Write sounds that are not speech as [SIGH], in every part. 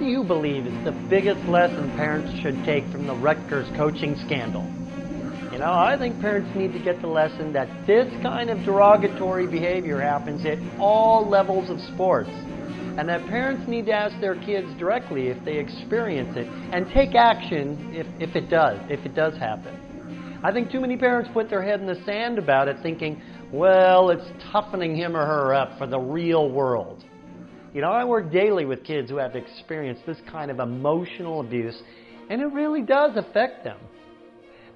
do you believe is the biggest lesson parents should take from the Rutgers coaching scandal? You know, I think parents need to get the lesson that this kind of derogatory behavior happens at all levels of sports. And that parents need to ask their kids directly if they experience it and take action if, if it does, if it does happen. I think too many parents put their head in the sand about it thinking, well, it's toughening him or her up for the real world. You know, I work daily with kids who have experienced this kind of emotional abuse, and it really does affect them.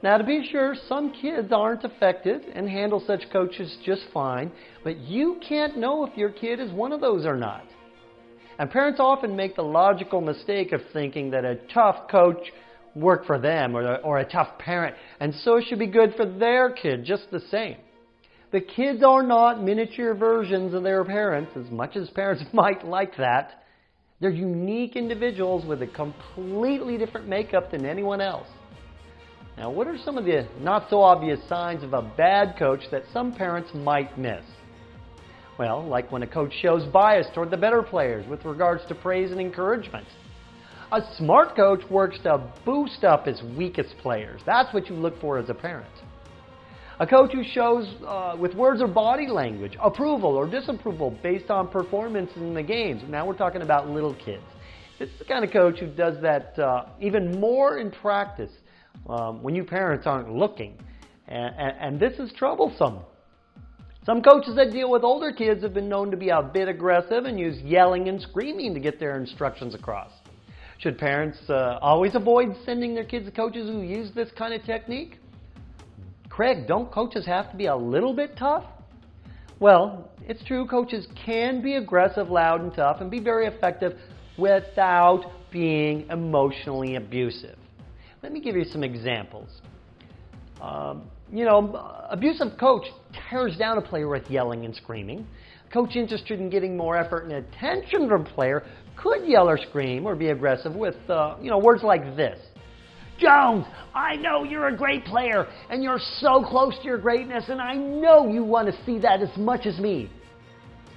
Now, to be sure, some kids aren't affected and handle such coaches just fine, but you can't know if your kid is one of those or not. And parents often make the logical mistake of thinking that a tough coach worked for them or, or a tough parent, and so it should be good for their kid just the same. The kids are not miniature versions of their parents, as much as parents [LAUGHS] might like that. They're unique individuals with a completely different makeup than anyone else. Now, what are some of the not so obvious signs of a bad coach that some parents might miss? Well, like when a coach shows bias toward the better players with regards to praise and encouragement. A smart coach works to boost up his weakest players. That's what you look for as a parent. A coach who shows uh, with words or body language approval or disapproval based on performance in the games. Now we're talking about little kids. This is the kind of coach who does that uh, even more in practice um, when you parents aren't looking. And, and, and this is troublesome. Some coaches that deal with older kids have been known to be a bit aggressive and use yelling and screaming to get their instructions across. Should parents uh, always avoid sending their kids to coaches who use this kind of technique? Craig, don't coaches have to be a little bit tough? Well, it's true, coaches can be aggressive, loud, and tough and be very effective without being emotionally abusive. Let me give you some examples. Um, you know, abusive coach tears down a player with yelling and screaming. Coach interested in getting more effort and attention from player could yell or scream or be aggressive with, uh, you know, words like this. Jones, I know you're a great player and you're so close to your greatness, and I know you want to see that as much as me.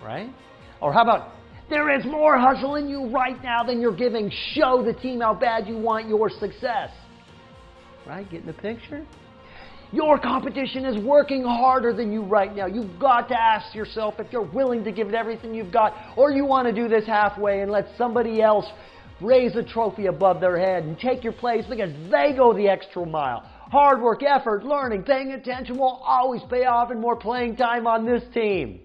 Right? Or how about, there is more hustle in you right now than you're giving. Show the team how bad you want your success. Right? Getting the picture? Your competition is working harder than you right now. You've got to ask yourself if you're willing to give it everything you've got, or you want to do this halfway and let somebody else raise a trophy above their head and take your place because they go the extra mile. Hard work, effort, learning, paying attention will always pay off in more playing time on this team.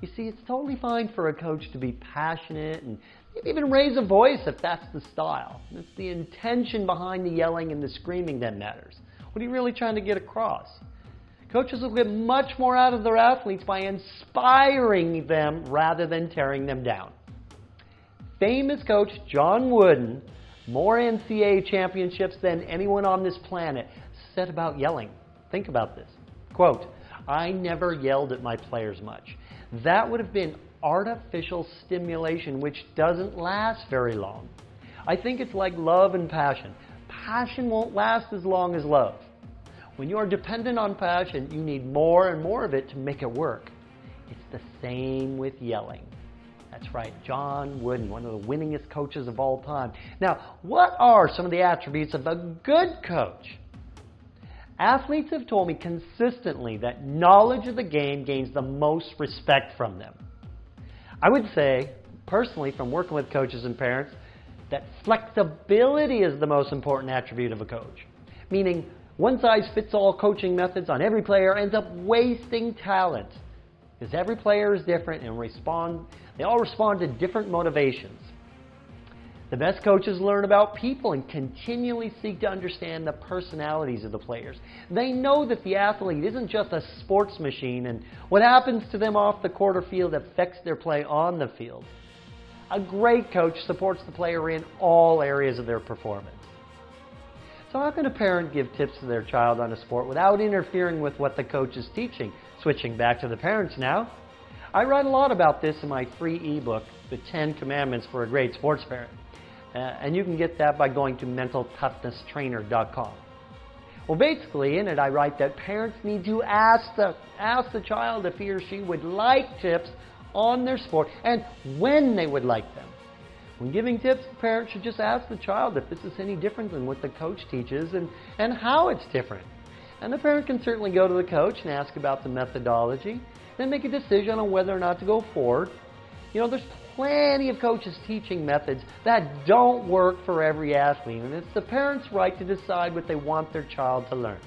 You see, it's totally fine for a coach to be passionate and even raise a voice if that's the style. It's the intention behind the yelling and the screaming that matters. What are you really trying to get across? Coaches will get much more out of their athletes by inspiring them rather than tearing them down. Famous coach John Wooden, more NCAA championships than anyone on this planet, said about yelling. Think about this. Quote, I never yelled at my players much. That would have been artificial stimulation, which doesn't last very long. I think it's like love and passion. Passion won't last as long as love. When you are dependent on passion, you need more and more of it to make it work. It's the same with yelling. That's right, John Wooden, one of the winningest coaches of all time. Now, what are some of the attributes of a good coach? Athletes have told me consistently that knowledge of the game gains the most respect from them. I would say, personally, from working with coaches and parents, that flexibility is the most important attribute of a coach. Meaning, one size fits all coaching methods on every player ends up wasting talent. Because every player is different and respond, they all respond to different motivations. The best coaches learn about people and continually seek to understand the personalities of the players. They know that the athlete isn't just a sports machine and what happens to them off the court or field affects their play on the field. A great coach supports the player in all areas of their performance. So how can a parent give tips to their child on a sport without interfering with what the coach is teaching? Switching back to the parents now. I write a lot about this in my free ebook, The 10 Commandments for a Great Sports Parent. Uh, and you can get that by going to mentaltoughnesstrainer.com. Well, basically, in it, I write that parents need to ask the, ask the child if he or she would like tips on their sport and when they would like them. When giving tips, parents should just ask the child if this is any different than what the coach teaches and, and how it's different. And the parent can certainly go to the coach and ask about the methodology, then make a decision on whether or not to go forward. You know, there's plenty of coaches teaching methods that don't work for every athlete, and it's the parent's right to decide what they want their child to learn.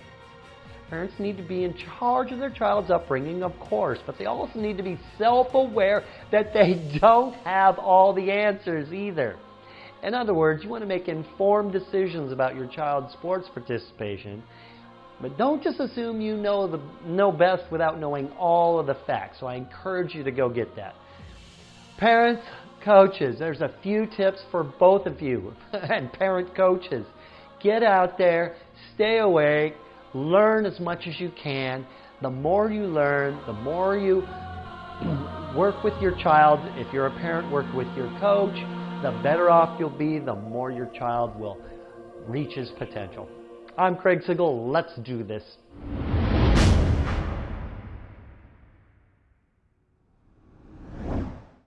Parents need to be in charge of their child's upbringing, of course, but they also need to be self-aware that they [LAUGHS] don't have all the answers either. In other words, you want to make informed decisions about your child's sports participation, but don't just assume you know, the, know best without knowing all of the facts. So I encourage you to go get that. Parents, coaches, there's a few tips for both of you [LAUGHS] and parent coaches. Get out there, stay awake, Learn as much as you can. The more you learn, the more you [CLEARS THROAT] work with your child. If you're a parent, work with your coach. The better off you'll be, the more your child will reach his potential. I'm Craig Sigl. Let's do this.